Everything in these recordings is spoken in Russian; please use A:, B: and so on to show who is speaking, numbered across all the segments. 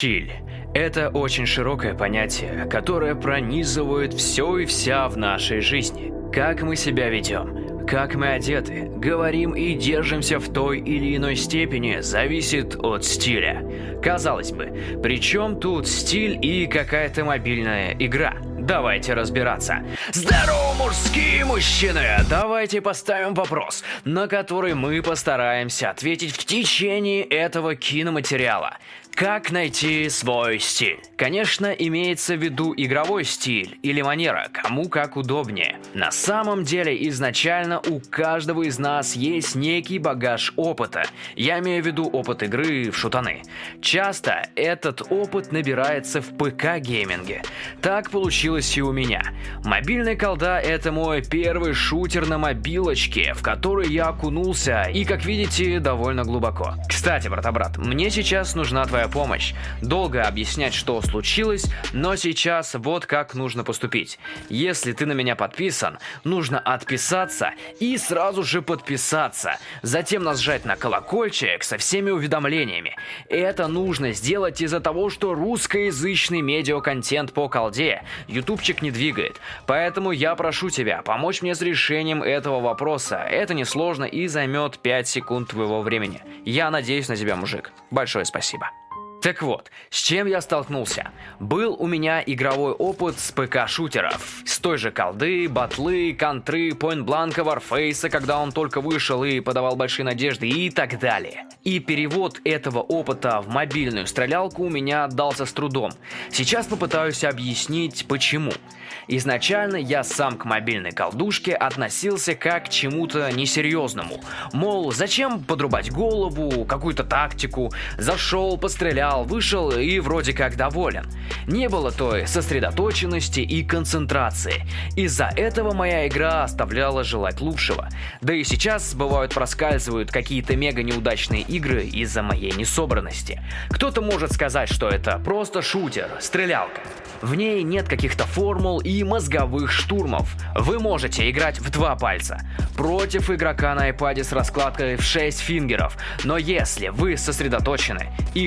A: Стиль – это очень широкое понятие, которое пронизывает все и вся в нашей жизни. Как мы себя ведем, как мы одеты, говорим и держимся в той или иной степени зависит от стиля. Казалось бы, при чем тут стиль и какая-то мобильная игра? Давайте разбираться. Здорово, мужские мужчины! Давайте поставим вопрос, на который мы постараемся ответить в течение этого киноматериала. Как найти свой стиль? Конечно, имеется в виду игровой стиль или манера, кому как удобнее. На самом деле, изначально у каждого из нас есть некий багаж опыта. Я имею в виду опыт игры в шутаны. Часто этот опыт набирается в ПК-гейминге. Так получилось и у меня. Мобильный колда это мой первый шутер на мобилочке, в который я окунулся и, как видите, довольно глубоко. Кстати, брата-брат, мне сейчас нужна твоя помощь. Долго объяснять, что случилось, но сейчас вот как нужно поступить. Если ты на меня подписан, нужно отписаться и сразу же подписаться. Затем нажать на колокольчик со всеми уведомлениями. Это нужно сделать из-за того, что русскоязычный медиаконтент по колде ютубчик не двигает. Поэтому я прошу тебя помочь мне с решением этого вопроса. Это несложно и займет 5 секунд твоего времени. Я надеюсь на тебя, мужик. Большое спасибо. Так вот, с чем я столкнулся? Был у меня игровой опыт с ПК-шутеров. С той же колды, батлы, контры, поинт-бланка, варфейса, когда он только вышел и подавал большие надежды и так далее. И перевод этого опыта в мобильную стрелялку у меня отдался с трудом. Сейчас попытаюсь объяснить почему. Изначально я сам к мобильной колдушке относился как к чему-то несерьезному. Мол, зачем подрубать голову, какую-то тактику, зашел, пострелял, сериал вышел и вроде как доволен. Не было той сосредоточенности и концентрации. Из-за этого моя игра оставляла желать лучшего. Да и сейчас бывают проскальзывают какие-то мега неудачные игры из-за моей несобранности. Кто-то может сказать, что это просто шутер, стрелялка. В ней нет каких-то формул и мозговых штурмов. Вы можете играть в два пальца против игрока на iPad с раскладкой в 6 фингеров. Но если вы сосредоточены и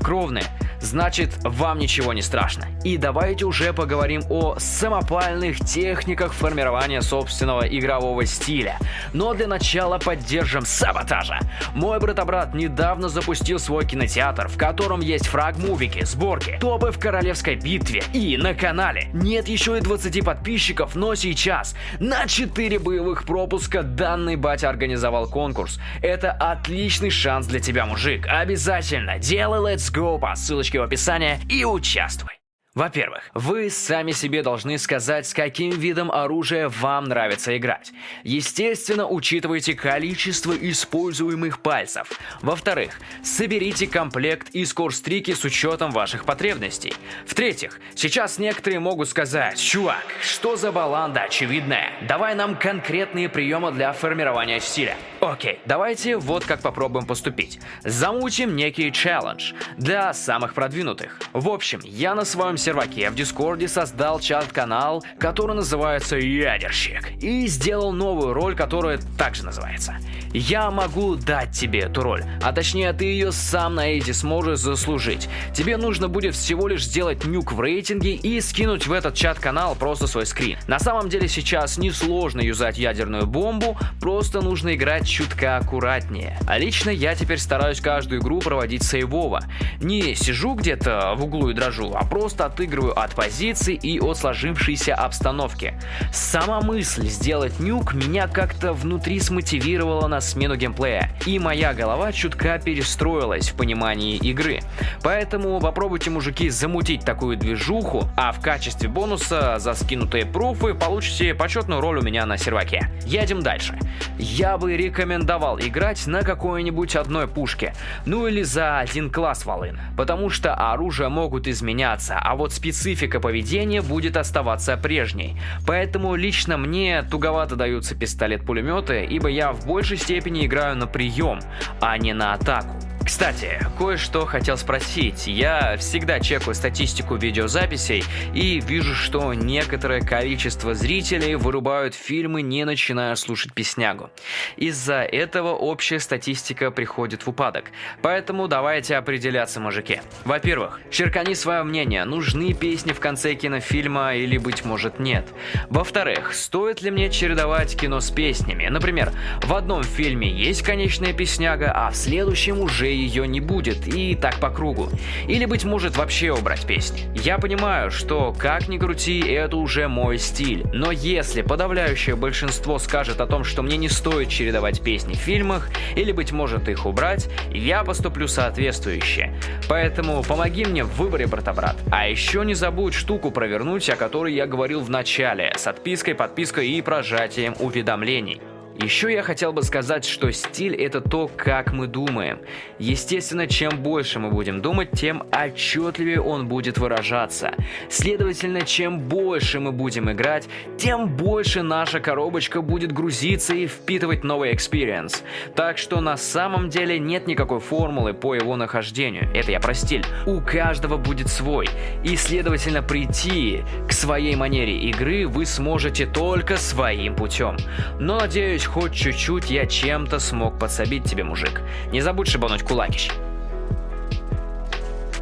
A: холоднокровны, значит вам ничего не страшно. И давайте уже поговорим о самопальных техниках формирования собственного игрового стиля. Но для начала поддержим саботажа. Мой брат-брат недавно запустил свой кинотеатр, в котором есть фраг-мувики, сборки, топы в королевской битве и на канале. Нет еще и 20 подписчиков, но сейчас на 4 боевых пропуска данный батя организовал конкурс. Это отличный шанс для тебя, мужик. Обязательно делай Let's Go по ссылочке ссылочки в описании и участвуй. Во-первых, вы сами себе должны сказать, с каким видом оружия вам нравится играть. Естественно, учитывайте количество используемых пальцев. Во-вторых, соберите комплект и скорстрики с учетом ваших потребностей. В-третьих, сейчас некоторые могут сказать, чувак, что за баланда очевидная? Давай нам конкретные приемы для формирования стиля. Окей, давайте вот как попробуем поступить. Замутим некий челлендж для самых продвинутых. В общем, я на своем серваке в Дискорде создал чат-канал, который называется Ядерщик, и сделал новую роль, которая также называется. Я могу дать тебе эту роль, а точнее ты ее сам на эти сможешь заслужить. Тебе нужно будет всего лишь сделать нюк в рейтинге и скинуть в этот чат-канал просто свой скрин. На самом деле сейчас несложно юзать ядерную бомбу, просто нужно играть чутка аккуратнее. А лично я теперь стараюсь каждую игру проводить сейвово. Не сижу где-то в углу и дрожу, а просто отыгрываю от позиции и от сложившейся обстановки. Сама мысль сделать нюк меня как-то внутри смотивировала на смену геймплея, и моя голова чутка перестроилась в понимании игры. Поэтому попробуйте, мужики, замутить такую движуху, а в качестве бонуса за скинутые пруфы получите почетную роль у меня на серваке. Едем дальше. Я бы рекомендовал играть на какой-нибудь одной пушке, ну или за один класс волын, потому что оружия могут изменяться, а вот специфика поведения будет оставаться прежней. Поэтому лично мне туговато даются пистолет-пулеметы, ибо я в большей степени играю на прием, а не на атаку. Кстати, кое-что хотел спросить. Я всегда чекаю статистику видеозаписей и вижу, что некоторое количество зрителей вырубают фильмы, не начиная слушать песнягу. Из-за этого общая статистика приходит в упадок. Поэтому давайте определяться, мужики. Во-первых, черкани свое мнение, нужны песни в конце кинофильма или, быть может, нет. Во-вторых, стоит ли мне чередовать кино с песнями? Например, в одном фильме есть конечная песняга, а в следующем уже ее не будет, и так по кругу. Или, быть может, вообще убрать песни. Я понимаю, что, как ни крути, это уже мой стиль. Но если подавляющее большинство скажет о том, что мне не стоит чередовать песни в фильмах, или, быть может, их убрать, я поступлю соответствующе. Поэтому помоги мне в выборе, брата-брат. А еще не забудь штуку провернуть, о которой я говорил в начале, с отпиской, подпиской и прожатием уведомлений. Еще я хотел бы сказать, что стиль это то, как мы думаем. Естественно, чем больше мы будем думать, тем отчетливее он будет выражаться. Следовательно, чем больше мы будем играть, тем больше наша коробочка будет грузиться и впитывать новый experience. Так что на самом деле нет никакой формулы по его нахождению. Это я про стиль. У каждого будет свой. И следовательно, прийти к своей манере игры вы сможете только своим путем. Но надеюсь, хоть чуть-чуть я чем-то смог подсобить тебе, мужик. Не забудь шибануть кулакищ.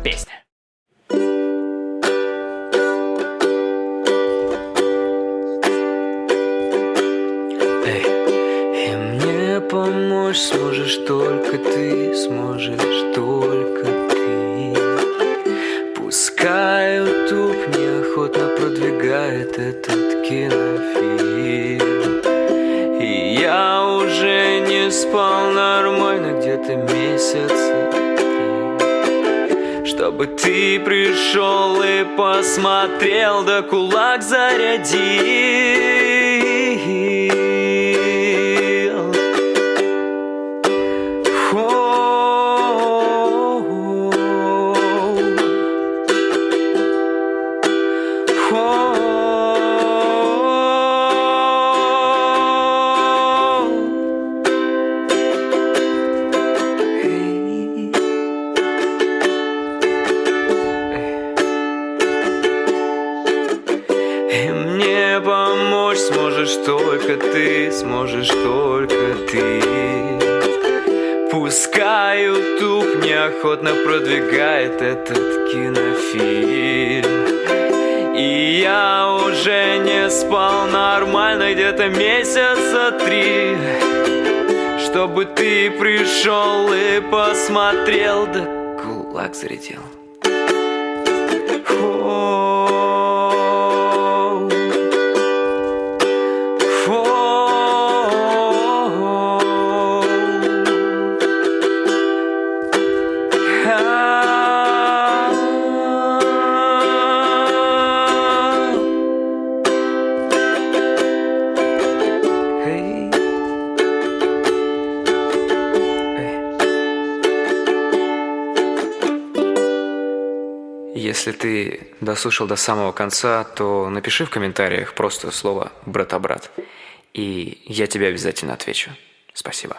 A: Песня.
B: Сможешь только ты, сможешь только ты. Пускай YouTube неохотно продвигает этот кинофильм. Спал нормально где-то месяца три. Чтобы ты пришел и посмотрел, да кулак зарядил сможешь только ты. Пускай YouTube неохотно продвигает этот кинофильм. И я уже не спал нормально где-то месяца три. Чтобы ты пришел и посмотрел, да кулак зарядил Если ты дослушал до самого конца, то напиши в комментариях просто слово «брата-брат», и я тебе обязательно отвечу. Спасибо.